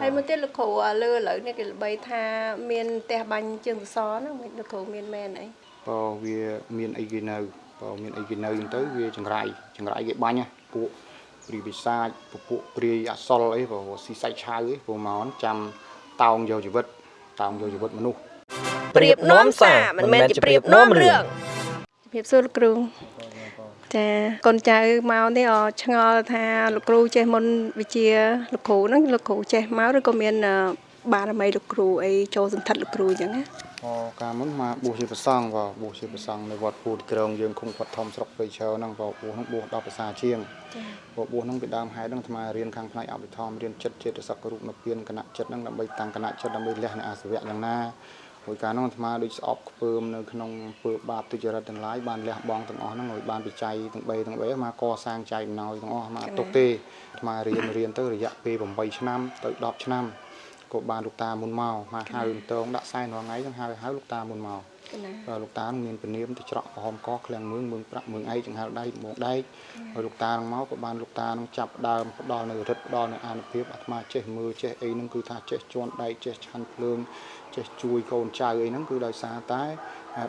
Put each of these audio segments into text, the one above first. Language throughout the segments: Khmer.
ហើយមួយទៀតលោកគ្រូអាលើឥឡូវនេះគេល្បីថាមានផ្ទះបាញ់ជើងសសរហ្នឹងមិនលោកគ្រូមានមែនអីបើវាមានអីគេនៅបើមានអីគេនៅហ្នឹងទៅវាចង្រៃចង្រៃគេបាញ់ណាពួកព្រីវិសាចពពួកព្រាយអសលអីបើស៊ីសាច់ឆៅអីព្រោះមកចាំតោងយកជីវិតតោងយកជីវិតមនុស្សប្រៀបនាំសារមិនមែនជាប្រៀបនាំរឿងជំរាបសួរលោកគ្រូ ចាកូនចៅមកនេះអឆ្ងល់ថាលោកគ្រូចេះមុនវិជ្ជាលោកគ្រូហ្នឹងលោកគ្រូចេះមកឬក៏មានអឺបារមីលោកគ្រូអីចូលសន្ធិដ្ឋលោកគ្រូអញ្ចឹងណាអកាលមុនមកបួសជាប្រសង់បើបួសជាប្រសង់នៅវត្តពូតក្រងយើងឃុំវត្តធំស្រុកព្រៃឈរហ្នឹងបើបួសហ្នឹងបួស10ភាសាជាងចាបើបួសហ្នឹងពីដើមហេតុហ្នឹងអាត្មារៀនខាងផ្នែកអភិធម្មរៀនចិត្តចេតសិករូបនិព្វានគណៈចិត្តហ្នឹងដើម្បីតាំងគណៈចិត្តដើម្បីលះនៅអាសវៈយ៉ាងណា ហើយកាលហ្នឹងអាត្មាដូចស្អប់ខ្ពើមនៅក្នុងពើបាបទុច្ចរិតទាំងឡាយបានលះបង់ទាំងអស់ហ្នឹងឲ្យបានបច្ច័យទាំង3ទាំង3អាត្មាកសាងចែកអំណោយទាំងអស់អាត្មាអត់ទុកទេអាត្មារៀនរៀនទៅរយៈពេល8ឆ្នាំទៅ10ឆ្នាំក៏បានលោកតាមុនមកមកហៅតងដាក់សែនរាល់ថ្ងៃហ្នឹងហៅហៅលោកតាមុនមកកណាបាទលោកតានឹងមានពនាមទៅច្រកក្រហមកឃ្លាំងមឿងមឿងប្រាក់មឿងឯកចង្ហាល់ដៃមកដែកហើយលោកតានឹងមកក៏បានលោកតានឹងចាប់ដើមផ្ដល់នៅរិទ្ធផ្ដល់នៅអានុភាពអាត្មាចេះមើលចេះអីហ្នឹងគឺថាចេះជន់ដែកចេះឆាន់ភ្លើង ចេះជួយកូនចៅអីហ្នឹងគឺដោយសារតែ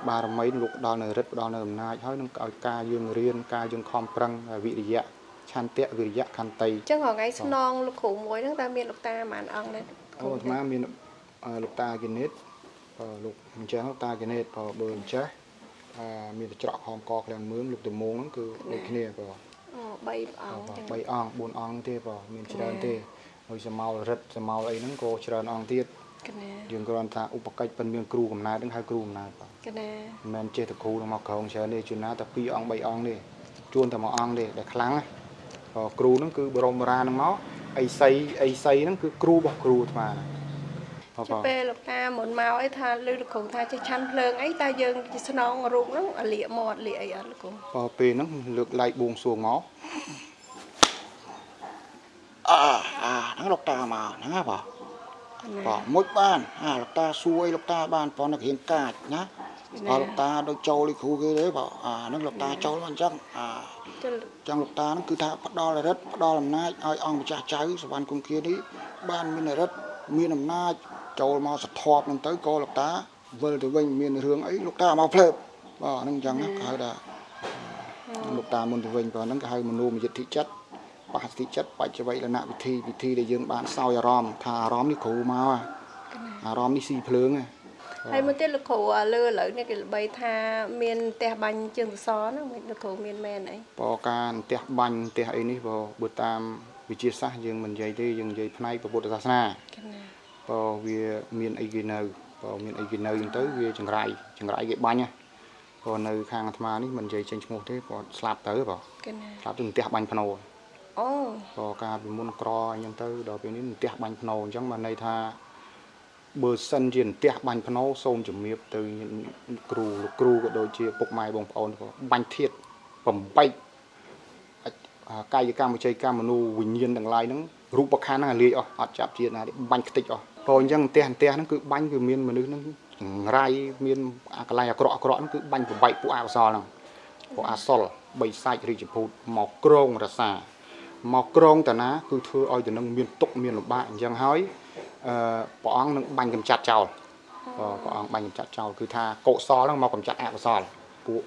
បារមីលោកផ្ដល់នៅរិទ្ធផ្ដល់នៅអំណាចហើយនឹងឲ្យការយើងរៀនការយើងខំប្រឹងវិរិយៈឆន្ទៈវិរិយៈខន្តីអញ្ចឹងរហងៃស្នងលោកគ្រូមួយហ្នឹងតើមានលោកតាប៉ុន្មានអង្គដែរអូអាត្មាមានអឺលោកតាគណិតបើលោកអញ្ចឹងលោកតាគណិតបើបើអញ្ចេះអឺមានតែច្រកក្រហមកឃ្លាំងមឿងលោកតមងហ្នឹងគឺដូចគ្នាបើអូ3អង្គអញ្ចឹង3អង្គ4អង្គទេបងមានច្រើនទេហើយសមោលរិទ្ធសមោលអីហ្នឹងក៏ច្រើនអង្គទៀត កណាយើងគ្រាន់ថាឧបកិច្ចប៉ុនមានគ្រូកំណើតហ្នឹងហៅគ្រូកំណើតបងកណាមិនមែនចេះតែគ្រូនឹងមកក្រងច្រើនទេជួនណាតែ2អង្គ3អង្គទេជួនតែមួយអង្គទេដែលខ្លាំងណាក៏គ្រូហ្នឹងគឺបរមរាហ្នឹងមកអីសីអីសីហ្នឹងគឺគ្រូរបស់គ្រូអាត្មាណាបងចុះពេលលោកតាមុនមកអីថាលើលោកគ្រូថាចេះឆាន់ភ្លើងអីតើយើងស្នងរូបហ្នឹងអាលៀកមាត់លៀកអីអត់លោកគ្រូបើពេលហ្នឹងលើកឡែកបួងសួងមកអើអាហ្នឹងលោកតាមកហ្នឹងហ៎បងណា បាទមួយបានអាលោកតាសួរអីលោកតាបានប៉ុន្តែរៀងកាចណាអត់លោកតាដូចចូលលីគ្រូគេទេបាទអាហ្នឹងលោកតាចូលមកអញ្ចឹងអាចុះចឹងលោកតាហ្នឹងគឺថាផ្ដល់រិទ្ធផ្ដល់អំណាចឲ្យអង្គម្ចាស់ចៅសវណ្ណគុំគានេះបានមានរិទ្ធមានអំណាចចូលមកសធប់ហ្នឹងទៅក៏លោកតាវិលទៅវិញមានរឿងអីលោកតាមកភ្លើបបាទហ្នឹងអញ្ចឹងណាគេហៅថាលោកតាមុនទៅវិញក៏ហ្នឹងគេហៅមនោមយិទ្ធិចិត្ត បាសតិចិត្តបច្ចវៃលនៈវិធីវិធីដែលយើងបានសោយអារម្មណ៍ថាអារម្មណ៍នេះគ្រូមកហ่ะអារម្មណ៍នេះស៊ីភ្លើងហ่ะហើយមួយទៀតលោកគ្រូអាលើឥឡូវនេះគេល្បីថាមានផ្ទះបាញ់ជើងសសរហ្នឹងមិនលោកគ្រូមានមែនអីបើការផ្ទះបាញ់ផ្ទះអីនេះបើបើតាមវិទ្យាសាស្ត្រយើងមិននិយាយទេយើងនិយាយផ្នែកពុទ្ធសាសនាកណាបើវាមានអីគេនៅបើមានអីគេនៅអញ្ចឹងទៅវាចង្រៃចង្រៃគេបាញ់ណាបើនៅខាងអាត្មានេះមិននិយាយចេញឈ្មោះទេបើស្លាប់ទៅបើកណាស្លាប់ទៅផ្ទះបាញ់ភ្នោ អូបើការពីមុនក្រអញ្ចឹងទៅដល់ពេលនេះផ្ទះបាញ់ភ្នោអញ្ចឹងបានន័យថាបើសិនជាផ្ទះបាញ់ភ្នោសូមជំរាបទៅគ្រូលោកគ្រូក៏ដូចជាពុកម៉ែបងប្អូនក៏បាញ់ធៀបបំបែកអាកាយកម្មវិជ័យកម្មមនុវិញ្ញាណទាំងឡាយហ្នឹងរូបខណ្ឌហ្នឹងអាលាយអស់អត់ចាប់ជាតិណាទេបាញ់ខ្ទេចអស់ព្រោះអញ្ចឹងផ្ទះផ្ទះហ្នឹងគឺបាញ់គឺមានមនុស្សហ្នឹងចង្រៃមានអាកន្លែងអាក្រក់អាក្រក់ហ្នឹងគឺបាញ់បំបែកពួកអកុសលហ្នឹងពួកអសលបីសាច់រាជភូតមកក្រងរសា មកក្រងតាណាគឺធ្វើឲ្យទៅនឹងមានទុកមានលំបាកអញ្ចឹងហើយអឺព្រះអង្គនឹងបាញ់កម្ចាត់ចោលបាទព្រះអង្គបាញ់កម្ចាត់ចោលគឺថាកុសលហ្នឹងមកកម្ចាត់អកុសលពួក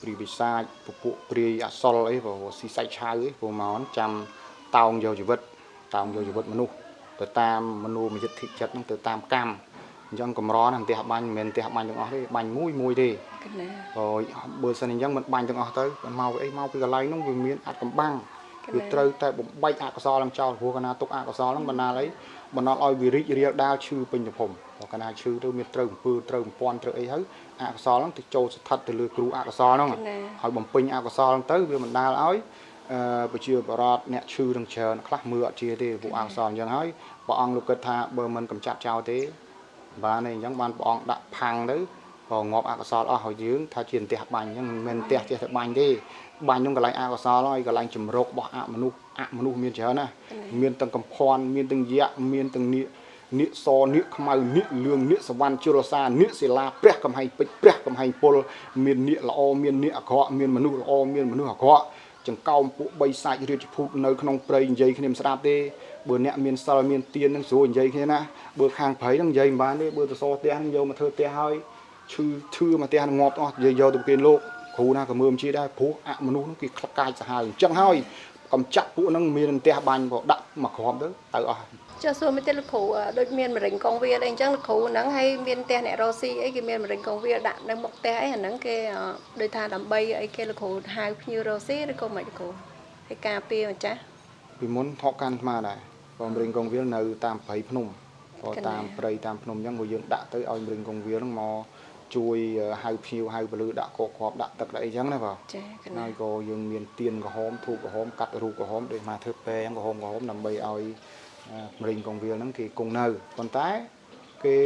ព្រីវិសាចពួកព្រាយអសលអីព្រោះស៊ីសាច់ឆៅអីព្រោះមកចាំតោងយកជីវិតតោងយកជីវិតមនុស្សទៅតាមមនោមយិទ្ធិចិត្តហ្នឹងទៅតាមកម្មអញ្ចឹងកម្រណាផ្ទះបាញ់មិនមែនផ្ទះបាញ់ទាំងអស់ទេបាញ់មួយមួយទេកណាហើយបើសិនអញ្ចឹងមិនបាញ់ទាំងអស់ទៅមកអីមកពីកន្លែងហ្នឹងវាមានអត្តកំបាំងក គឺណាត្រូវតែបំបែកអកុសលឡើងចោលព្រោះកណាទុកអកុសលហ្នឹងបណ្ដាលអីបណ្ដាលឲ្យវិរិយរាលដាលឈឺពេញទំហំព្រោះកណាឈឺទៅមានត្រូវអំពើត្រូវបំពន់ត្រូវអីហើយអកុសលហ្នឹងទៅចូលស្ថិតទៅលើគ្រូអកុសលហ្នឹងកណាហើយបំពេញអកុសលហ្នឹងទៅវាបណ្ដាលឲ្យអឺប្រជាបរតអ្នកឈឺនឹងច្រើនខ្លះមើលអត់ជាទេពួកអកុសលអញ្ចឹងហើយព្រះអង្គលោកគិតថាបើមិនកម្ចាត់ចោលទេបានទេអញ្ចឹងបានព្រះអង្គដាក់ផាំងទៅក៏ ងាប់អកុសលអស់ហើយយើងថាជាផ្ទះបាញ់អញ្ចឹងមិនមែនផ្ទះចេះតែបាញ់ទេបាញ់នោះកន្លែងអកុសលហើយកន្លែងជំរករបស់អមនុស្សអមនុស្សមានច្រើនណាមានទាំងកំភ័នមានទាំងយៈមានទាំងនាគនាគសនាគខ្មៅនាគលឿងនាគសវណ្ណជលសានាគសិលាព្រះកំហែងពេជ្រព្រះកំហែងពលមាននាគល្អមាននាគអាក្រក់មានមនុស្សល្អមានមនុស្សអាក្រក់ចង្កោមពួកបីសាច់រាជភូតនៅក្នុងព្រៃនិយាយគ្នាមិនស្ដាប់ទេបើអ្នកមានសិលមានទៀននឹងស្រួលនិយាយគ្នាណាបើខាងព្រៃនឹងនិយាយមិនបានទេបើទៅសផ្ទះនឹងយកមកធ្វើផ្ទះហើយ ឈឺឈឺមកផ្ទះនឹងងាប់អស់និយាយយកទៅគេលោកគ្រូណាក៏មើលជាដែរព្រោះអមនុស្សនឹងគេខ្លាក់កាយសាហាវអញ្ចឹងហើយកំចាក់ពួកនឹងមានផ្ទះបាញ់ក៏ដាក់មកគ្រាប់ទៅទៅអស់ចុះសួរមួយទៀតលោកគ្រូអឺដូចមានមរិញកងវាអីអញ្ចឹងលោកគ្រូហ្នឹងហើយមានផ្ទះអ្នករស់ស៊ីអីគេមានមរិញកងវាដាក់នៅមុខផ្ទះអីអាហ្នឹងគេអឺដូចថាដើម្បីអីគេលោកគ្រូហៅភ្ញៀវរស់ស៊ីឬក៏មិនលោកគ្រូហើយការពារម្ចាស់ពីមុនថកកាន់អាត្មាដែរក៏មរិញកងវាលនៅតាមព្រៃភ្នំក៏កណ្ដាលតាមព្រៃតាមភ្នំអញ្ចឹងក៏យើងដាក់ទៅឲ្យមរិញកងវាលហ្នឹងមក ជួយហៅភ្ញៀវហៅពលឺដាក់កកគ្រាប់ដាក់ទឹកដាក់អីចឹងណាបាទចាកណ្ណាហើយក៏យើងមានទៀនក្រហមធូបក្រហមកាត់រូបក្រហមដូចមកធ្វើពេអញ្ចឹងក្រហមក្រហមដើម្បីឲ្យអឺមរិញកងវាលហ្នឹងគេគង់នៅប៉ុន្តែគេ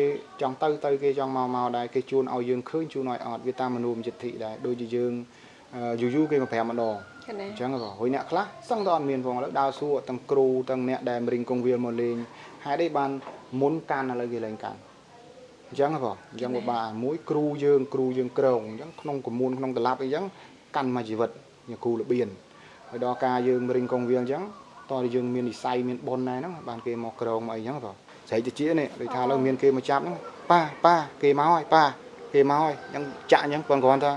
ចង់ទៅទៅគេចង់មកមកដែរគេជួនឲ្យយើងឃើញជួនឲ្យអត់វាតាមមនោមចិត្តដែរដូចជាយើងអឺយូរយូរគេមកប្រាប់ម្ដងកណ្ណាអញ្ចឹងក៏ហើយអ្នកខ្លះសឹងតែអត់មានផងឥឡូវដើរសួរទាំងគ្រូទាំងអ្នកដែលមរិញកងវាលមកលេងហេតុអីបានមុនកាន់ឥឡូវគេលែងកាន់ អញ្ចឹងហ៎បងអញ្ចឹងក៏បានមួយគ្រូយើងគ្រូយើងក្រងអញ្ចឹងក្នុងកមួនក្នុងតឡាប់អីចឹងកាន់មកជីវិតជាគ្រូរបៀនហើយដល់ការយើងមរិញកងវាលអញ្ចឹងតោះតែយើងមាននិស័យមានបុណ្យដែរហ្នឹងបានគេមកក្រងមកអីចឹងហ៎បងស្រែកតិចនេះដូចថាឥឡូវមានគេមកចាប់ហ្នឹងប៉ាប៉ាគេមកហើយប៉ាគេមកហើយអញ្ចឹងចាក់អញ្ចឹងគាត់គ្រាន់ថា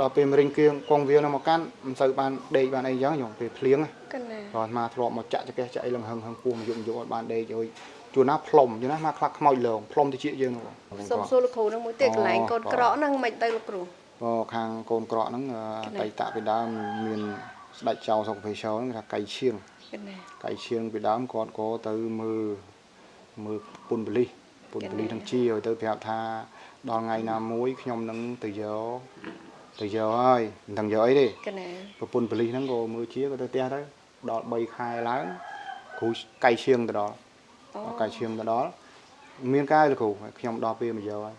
ដល់ពេលមរិញគៀងកងវាលហ្នឹងមកកាន់មិនសូវបានដេកបានអីចឹងញោមពេលភ្លៀងណាកណ្ណាគាត់មកធ្លាប់មកចាក់ចកេះចាក់អីលឹងហឹងហឹងពោះមកយកមកយកអត់បានដេកហើយ ជួនណាផ្លុំជួនណាមកខ្លះខ្មោចលងផ្លុំទៅជាយើងហ្នឹងសូមសួរលោកគ្រូហ្នឹងមួយទៀតកន្លែងកូនក្រក់ហ្នឹងមិនទៅលោកគ្រូក៏ខាងកូនក្រក់ហ្នឹងអកន្លែងតីតពីដើមមានស្ដេចចៅសុកភេឈរហ្នឹងថាកៃឈៀងកណ្ណាកៃឈៀងពីដើមគាត់ក៏ទៅមើលមើលពុនបលិសពុនបលិសនឹងជាឲ្យទៅប្រាប់ថាដល់ថ្ងៃណាមួយខ្ញុំនឹងទៅយកទៅយកហើយមិនដឹងយកអីទេកណ្ណាប្រពន្ធប៉ូលីសហ្នឹងក៏មើលជាក៏ទៅផ្ទះទៅដល់3ខែឡើងគ្រូកៃឈៀងទៅដល់ អូកៃឈៀងទៅដល់មានកាយលោកគ្រូខ្ញុំដល់ពេលមកយកហើយ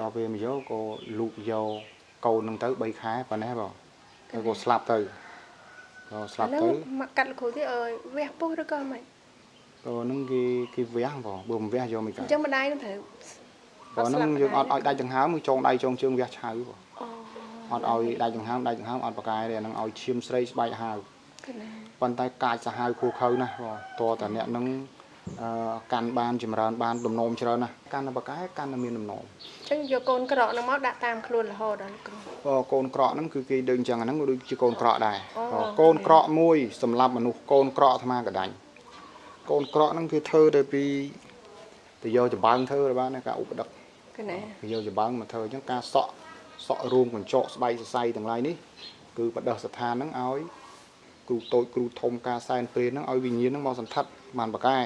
ដល់ពេលមកយកក៏លូកយកកូនហ្នឹងទៅ3ខែប៉ុណ្ណេះបងហើយក៏ស្លាប់ទៅក៏ស្លាប់អាហ្នឹងទៅមកកាត់លោកគ្រូទៀតអើយវះពុះឬក៏មិនក៏ហ្នឹងគេគេវះបងបើមិនវះយកមិនអកើតញ្ចឹងម្ដាយនឹងត្រូវក៏ហ្នឹងយើងអត់ឲ្យដាច់ដង្ហើមគឺចងដៃចងជើងវះឆៅបងអូអត់ឲ្យដាច់ដង្ហើមដាច់ដង្ហើមអត់ប្រកែទេអាហ្នឹងឲ្យឈាមស្រីស្បែកហាវកណ្ណាប៉ុន្តែកាចសាហាវគូខៅណាស់បងតើតអ្នកនឹងអឺ កាន់បានចម្រើនបានដំណោមច្រើនណាស់កាន់តែបកែកាន់តែមានដំណោមអញ្ចឹងយកកូនក្រក់ហ្នឹងមកដាក់តាមខ្លួនរហូតដល់លោកគ្រូក៏កូនក្រក់ហ្នឹងគឺគេដឹងចឹងអាហ្នឹងក៏ដូចជាកូនក្រក់ដែរអូក៏កូនក្រក់មួយសម្រាប់មនុស្សកូនក្រក់អាត្មាកដាញ់កូនក្រក់ហ្នឹងគឺធ្វើទៅពីទៅយកចម្បាំងធ្វើទៅបានណាការឧបដឹកកណ្ណាគេយកចម្បាំងមកធ្វើអញ្ចឹងការសក់សក់រួមកញ្ចក់ស្បែកសរសៃទាំងឡាយនេះគឺបដិស្ថានហ្នឹងឲ្យគ្រូតូចគ្រូធំការសែនព្រេនហ្នឹងឲ្យវិញ្ញាណហ្នឹងមកសន្ធិដ្ឋ បានបកែ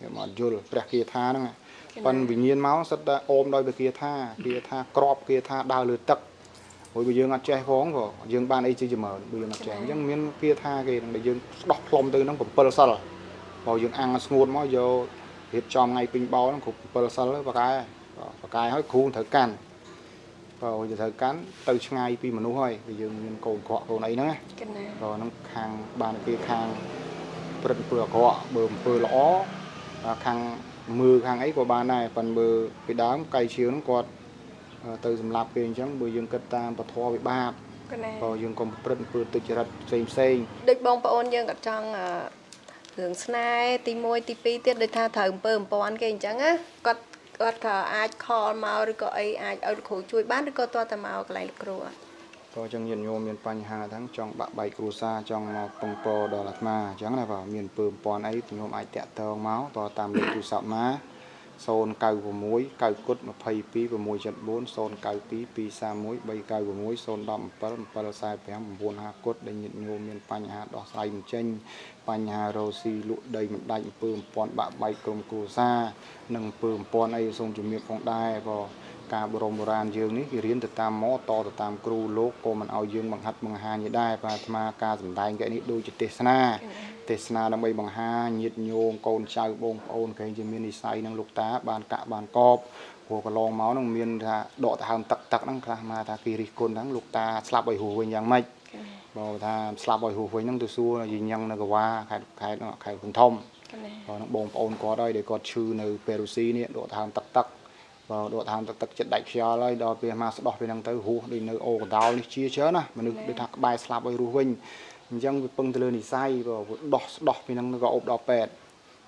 គេមកយល់ព្រះគាថាហ្នឹងប៉ិនវិញ្ញាណមកសិតតែអូមដោយព្រះគាថាគាថាក្របគាថាដើរលើទឹកហើយបើយើងអត់ចេះផងក៏យើងបានអីជាចម្រើនបើយើងអត់ចេះអញ្ចឹងមានគាថាគេហ្នឹងដែលយើងស្ដោះផ្លុំទៅហ្នឹង7សិលបើយើងអាំងស្ងួតមកយករៀបចំថ្ងៃពេញបោហ្នឹងគ្រប់7សិលបកែបកែហើយគ្រូត្រូវកាន់ក៏ទៅត្រូវកាន់ទៅឆ្ងាយពីមនុស្សហើយគឺយើងមានកូនក្រក់កូនអីហ្នឹងណាកណ្ណាក៏ហ្នឹងខាងបានគេខាង ព្រឹត្តអំពើអាក្រក់បើអំពើល្អអាខាងមើលខាងអីក៏បានដែរប៉ុន្តែមើលពីដើមកៃឈៀវហ្នឹងគាត់អឺទៅសម្លាប់គេអញ្ចឹងបើយើងគិតតាមពធវិបាកកណ្ណាក៏យើងកុំប្រព្រឹត្តអំពើទុច្ចរិតផ្សេងផ្សេងដូចបងប្អូនយើងក៏ចង់អឺរឿងស្នេហ៍ទី1ទី2ទៀតដូចថាត្រូវអំពើអំពាន់គេអញ្ចឹងណាគាត់គាត់ក៏អាចខលមកឬក៏អីអាចឲ្យលោកគ្រូជួយបានឬក៏តើតែមកកន្លែងលោកគ្រូអត់ ក៏អញ្ចឹងញាតិញោមមានបញ្ហាទាំងចង់បាក់បែកគ្រួសារចង់មកពងពរដល់អាត្មាអញ្ចឹងណាបាទមានអំពើអំព័ន្ធអីញោមអាចតាក់ទងមកតតាមលេខទូរស័ព្ទមក096 9គុត22 674 092 231 396 017 745 950គុតដែលញាតិញោមមានបញ្ហាដោះស្រាយមិនចេញបញ្ហារោស៊ីលក់ដីមិនដាច់អំពើអំព័ន្ធបាក់បែកក្រុមគ្រួសារនិងអំពើអំព័ន្ធអីសូមជំរាបផងដែរក៏ ការបរមបុរាណយើងនេះគេរៀនទៅតាមម៉តតទៅតាមគ្រូលោកក៏មិនឲ្យយើងបង្ហាត់បង្ហាញនេះដែរបាទអាត្មាការសម្ដែងកែនេះដូចជាទេសនាទេសនាដើម្បីបង្ហាញញាតិញោមកូនចៅបងប្អូនគេជាមាននិស័យនឹងលោកតាបានកាក់បានកបព្រោះកន្លងមកនឹងមានថាដកដង្ហើមទឹកទឹកហ្នឹងខ្លះមកថាគេរិះគន់ហ្នឹងលោកតាស្លាប់ឲ្យហួសវិញយ៉ាងម៉េចបើថាស្លាប់ឲ្យហួសវិញហ្នឹងទៅសួរយីញ៉ឹងនៅកវ៉ាខេត្តខេត្តហ្នឹងខេត្តកំធំកណ្ណាបើហ្នឹងបងប្អូនគាត់ហើយដែលគាត់ឈឺនៅពេរុស៊ីនេះដកដង្ហើមទឹកទឹក បើដកដង្ហើមទឹកទឹកចិត្តដាច់ខ្យល់ហើយដល់ពេលមកស្ដោះពេលហ្នឹងទៅហួសដូចនៅអូកដោលនេះជាច្រើនណាមនុស្សដូចថាក្បែរស្លាប់ឲ្យរស់វិញអញ្ចឹងវាពឹងទៅលើនិស័យបើវាដោះស្ដោះពីហ្នឹងក៏អប់ដល់ពេទ្យ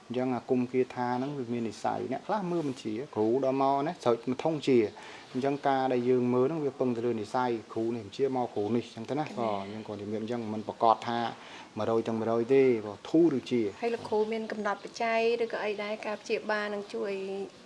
អញ្ចឹងអាគុំគាថាហ្នឹងវាមាននិស័យអ្នកខ្លះមើលបញ្ជាគ្រូដល់មកណាស្រោចមកធំជាអញ្ចឹងការដែលយើងមើលហ្នឹងវាពឹងទៅលើនិស័យគ្រូនេះបញ្ជាមកគ្រូនេះអញ្ចឹងទៅណាក៏អញ្ចឹងក៏ជំរាបអញ្ចឹងមិនប្រកាសថា100ទាំង100ទេក៏ធូរឬជាហើយលោកគ្រូមានកំណត់បច្ច័យឬក៏អីដែរការព្យាបាលនឹងជួយអញ្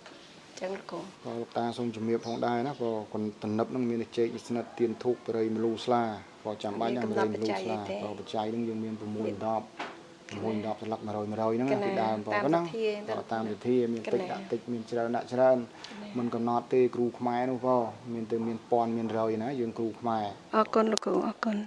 ចឹងលោកគ្រូក៏លោកតាសូមជំរាបផងដែរណាក៏គុណតំណឹបនឹងមានតែជែកវិស្និតទៀនធូបបរិយមលូស្លាក៏ចាំបាច់ដែរបរិយមលូស្លាក៏បច្ច័យនឹងយើងមាន6 10 6 10ស្លឹក100 100ហ្នឹងណាពីដើមបងហ្នឹងក៏តាមវិធីមានតិចដាក់តិចមានច្រើនដាក់ច្រើនមិនកំណត់ទេគ្រូខ្មែរនោះក៏មានតែមានពាន់មានរយណាយើងគ្រូខ្មែរអរគុណលោកគ្រូអរគុណ